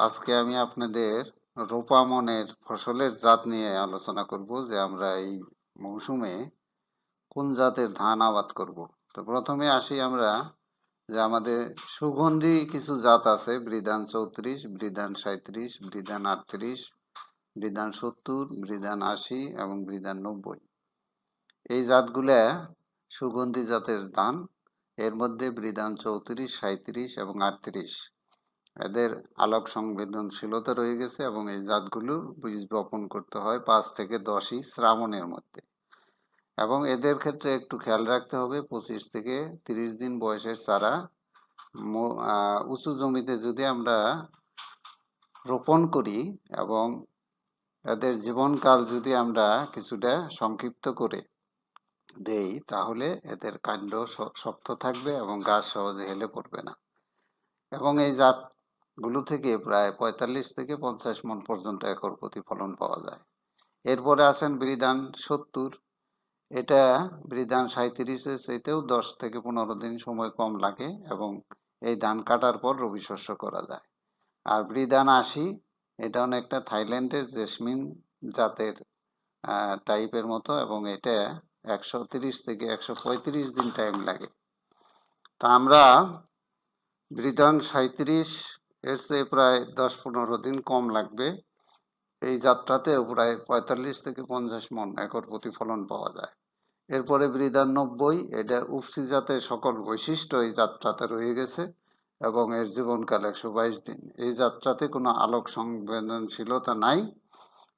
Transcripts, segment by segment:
আজকে আমি আপনাদের রোপামনের ফসলের জাত নিয়ে আলোচনা করব যে আমরা এই মৌসুমে কোন জাতের ধান আবাদ করব। তো প্রথমে আসি আমরা যে আমাদের সুগন্ধি কিছু জাত আছে বৃধান চৌত্রিশ বৃধান সাঁত্রিশ বৃধান আটত্রিশ বৃধান সত্তর বৃধান আশি এবং বৃধান নব্বই। এই জাতগুলা সুগন্ধি জাতের ধান, এর মধ্যে বৃধান চৌত্রিশ সাঁত্রিশ এবং আটত্রিশ। এদের আলোক সংবেদনশীলতা রয়ে গেছে এবং এই জাতগুলো বীজ বপন করতে হয় পাঁচ থেকে দশই শ্রাবণের মধ্যে। এবং এদের ক্ষেত্রে একটু খেয়াল রাখতে হবে, পঁচিশ থেকে তিরিশ দিন বয়সের চারা উঁচু জমিতে যদি আমরা রোপণ করি এবং এদের জীবনকাল যদি আমরা কিছুটা সংক্ষিপ্ত করে দেই, তাহলে এদের কাণ্ড শক্ত থাকবে এবং গাছ সহজে হেলে পড়বে না। এবং এই জাত গুলো থেকে প্রায় পঁয়তাল্লিশ থেকে পঞ্চাশ মন পর্যন্ত একর প্রতি ফলন পাওয়া যায়। এরপরে আছেন বৃধান সত্তর। এটা বৃধান সাঁত্রিশের চাইতেও দশ থেকে পনেরো দিন সময় কম লাগে এবং এই ধান কাটার পর রবি শস্য করা যায়। আর বৃধান আশি, এটা অনেকটা থাইল্যান্ডের জেসমিন জাতের টাইপের মতো এবং এটা একশো তিরিশ থেকে একশো পঁয়ত্রিশ দিন টাইম লাগে। তা আমরা বৃধান সাঁত্রিশ এর চেয়ে প্রায় দশ পনেরো দিন কম লাগবে। এই যাত্রাতেও প্রায় পঁয়তাল্লিশ থেকে পঞ্চাশ মন একর প্রতিফলন পাওয়া যায়। এরপরে বৃদানব্বই এটা উপসি জাতের সকল বৈশিষ্ট্য এই যাত্রাতে রয়ে গেছে এবং এর জীবনকাল একশো বাইশ দিন। এই যাত্রাতে কোনো আলোক সংবেদনশীলতা নাই।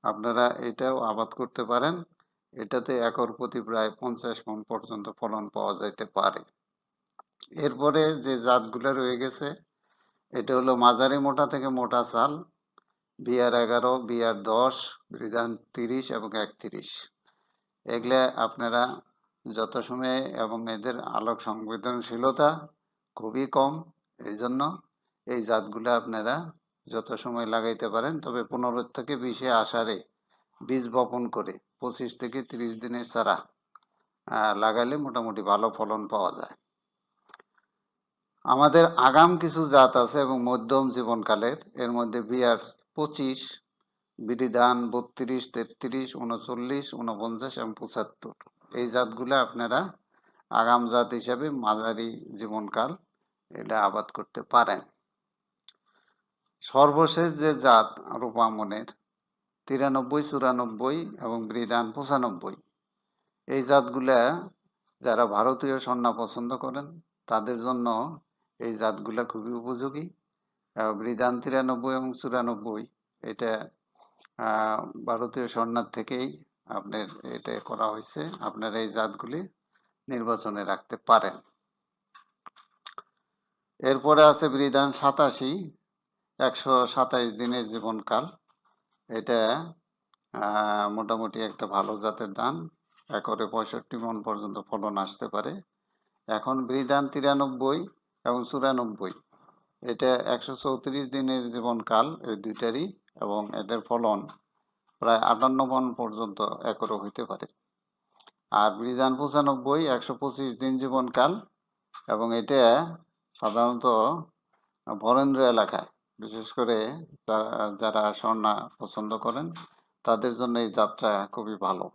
আপনারা এটাও আবাদ করতে পারেন। এটাতে একর প্রতি প্রায় পঞ্চাশ মন পর্যন্ত ফলন পাওয়া যাইতে পারে। এরপরে যে জাতগুলো রয়ে গেছে এটা হলো মাঝারি মোটা থেকে মোটা চাল, বিয়ার এগারো, বিয়ার দশ, বিধান তিরিশ এবং একত্রিশ। এগুলো আপনারা যত সময়ে এবং এদের আলোক সংবেদনশীলতা খুবই কম এই জন্য এই জাতগুলো আপনারা যত সময় লাগাইতে পারেন, তবে পনেরো থেকে বিশে আষাঢ়ে বীজ বপন করে, পঁচিশ থেকে তিরিশ দিনের চারা লাগালে মোটামুটি ভালো ফলন পাওয়া যায়। আমাদের আগাম কিছু জাত আছে এবং মধ্যম জীবনকালের। এর মধ্যে বিয়ার পঁচিশ বিধিধান বত্রিশ, তেত্রিশ, উনচল্লিশ, উনপঞ্চাশ এবং পঁচাত্তর। এই জাতগুলো আপনারা আগাম জাত হিসাবে মাঝারি জীবনকাল এটা আবাদ করতে পারেন। সর্বশেষ যে জাত রূপামনের, তিরানব্বই, চুরানব্বই এবং বৃদান পঁচানব্বই। এই জাতগুলা যারা ভারতীয় সন্না পছন্দ করেন, তাদের জন্য এই জাতগুলা খুবই উপযোগী। বৃদান তিরানব্বই এবং চুরানব্বই, এটা ভারতীয় স্বর্ণার থেকেই আপনার এটা করা হয়েছে। আপনার এই জাতগুলি নির্বাচনে রাখতে পারেন। এরপরে আছে বৃদান সাতাশি, একশো সাতাইশ দিনের জীবনকাল। এটা মোটামুটি একটা ভালো জাতের ধান। একরে পঁয়ষট্টি মন পর্যন্ত ফলন আসতে পারে। এখন বৃদান তিরানব্বই এবং চুরানব্বই। এটা একশো চৌত্রিশ দিনের জীবনকাল এই দুইটারই এবং এদের ফলন প্রায় আটান্ন মন পর্যন্ত একরও হইতে পারে। আর বিধান পঁচানব্বই, একশো পঁচিশ দিন জীবনকাল এবং এটা সাধারণত বরেন্দ্র এলাকায়। বিশেষ করে যারা স্বর্ণা পছন্দ করেন, তাদের জন্য এই যাত্রা খুবই ভালো।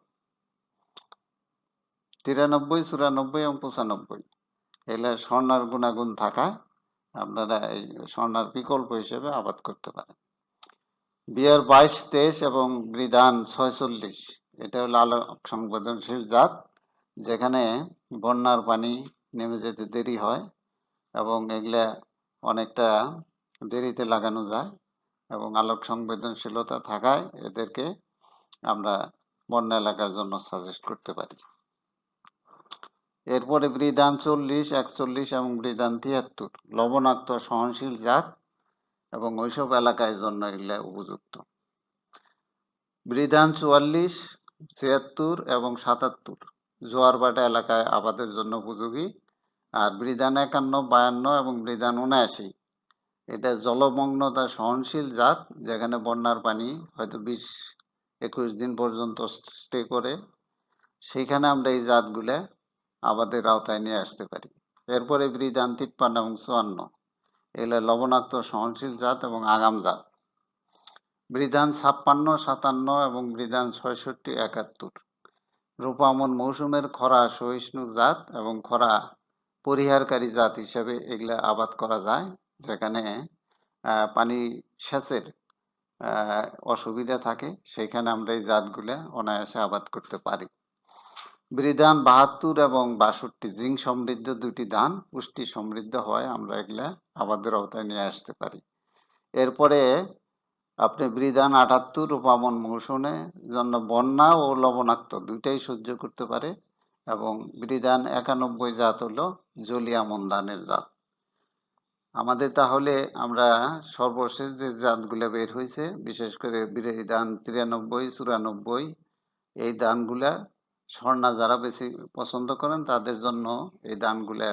তিরানব্বই, চুরানব্বই এবং পঁচানব্বই। এলে স্বর্ণার গুণাগুণ থাকায় আপনারা এই স্বর্ণার বিকল্প হিসেবে আবাদ করতে পারেন। বিয়ার বাইশ, তেইশ এবং বৃধান ছয়চল্লিশ, এটা হলো আলো সংবেদনশীল জাত, যেখানে বন্যার পানি নেমে যেতে দেরি হয় এবং এগুলা অনেকটা দেরিতে লাগানো যায় এবং আলোক সংবেদনশীলতা থাকায় এদেরকে আমরা বন্যা এলাকার জন্য সাজেস্ট করতে পারি। এরপরে বৃদান চল্লিশ, একচল্লিশ এবং বৃদান তিয়াত্তর। লবণাক্ত, সহনশীল জাত এবং ওইসব এলাকায় জন্য এগুলো উপযুক্ত। বৃদান চুয়াল্লিশ, ছিয়াত্তর এবং সাতাত্তর। জোয়ারবাটা এলাকায় আবাদের জন্য উপযোগী। আর বৃদান একান্ন, বায়ান্ন এবং বৃদান উনআশি। এটা জলমগ্নতা, সহনশীল জাত, যেখানে বন্যার পানি হয়তো বিশ একুশ দিন পর্যন্ত স্টে করে। সেইখানে আমরা এই জাতগুলা আবাদের আওতায় নিয়ে আসতে পারি। এরপরে বৃদান তিপ্পান্ন এবং চুয়ান্ন। এগুলো লবণাক্ত সহনশীল জাত এবং আগাম জাত। বৃধান ছাপ্পান্ন, সাতান্ন এবং বৃধান ছয়ষট্টি, একাত্তর। রূপামন মৌসুমের খরা সহিষ্ণু জাত এবং খরা পরিহারকারী জাত হিসেবে এগুলা আবাদ করা যায়, যেখানে পানি সেচের অসুবিধা থাকে। সেখানে আমরা এই জাতগুলা অনায়াসে আবাদ করতে পারি। বৃধান বাহাত্তর এবং বাষট্টি জিঙ্ক সমৃদ্ধ দুটি ধান পুষ্টি সমৃদ্ধ হয়, আমরা এগুলা আবাদের আওতায় নিয়ে আসতে পারি। এরপরে আপনি বৃদান আটাত্তর রূপামন মৌসুমে জন্য বন্যা ও লবণাক্ত দুইটাই সহ্য করতে পারে এবং বৃদান একানব্বই জাত হলো জলিয়ামন ধানের জাত। আমাদের তাহলে আমরা সর্বশেষ যে জাতগুলো বের হয়েছে বিশেষ করে বৃধান তিরানব্বই, চুরানব্বই, এই ধানগুলা স্বর্ণা যারা বেশি পছন্দ করেন তাদের জন্য এই ধানগুলা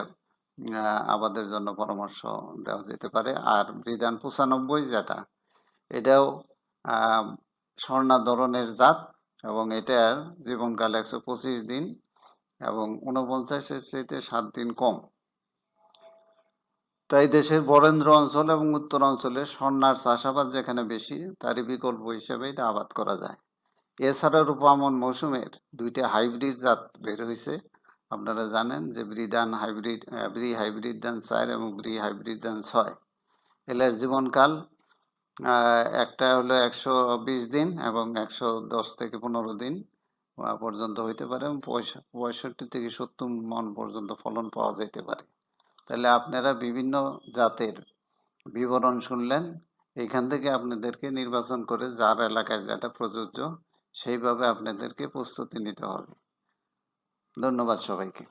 আহ, আবাদের জন্য পরামর্শ দেওয়া যেতে পারে। আর বৃধান পঁচানব্বই যেটা এটাও স্বর্ণা ধরনের জাত এবং এটার জীবনকাল একশো পঁচিশ দিন এবং উনপঞ্চাশের চাইতে সাত দিন কম। তাই দেশের বরেন্দ্র অঞ্চল এবং উত্তর অঞ্চলে স্বর্ণার চাষাবাদ যেখানে বেশি তারই বিকল্প হিসেবে এটা আবাদ করা যায়। এছাড়া রূপামন মৌসুমের দুইটা হাইব্রিড জাত বের হয়েছে আপনারা জানেন যে ব্রিদান হাইব্রিড ব্রি হাইব্রিড ধান চার এবং ব্রি হাইব্রিড ধান ছয়। এলের জীবনকাল একটা হলো একশো বিশ দিন এবং একশো দশ থেকে পনেরো দিন পর্যন্ত হইতে পারে এবং পঁয়ষ- পঁয়ষট্টি থেকে সত্তর মন পর্যন্ত ফলন পাওয়া যেতে পারে। তাহলে আপনারা বিভিন্ন জাতের বিবরণ শুনলেন। এখান থেকে আপনাদেরকে নির্বাচন করে যার এলাকায় যেটা প্রযোজ্য সেইভাবে আপনাদেরকে প্রস্তুতি নিতে হবে। ধন্যবাদ সবাইকে।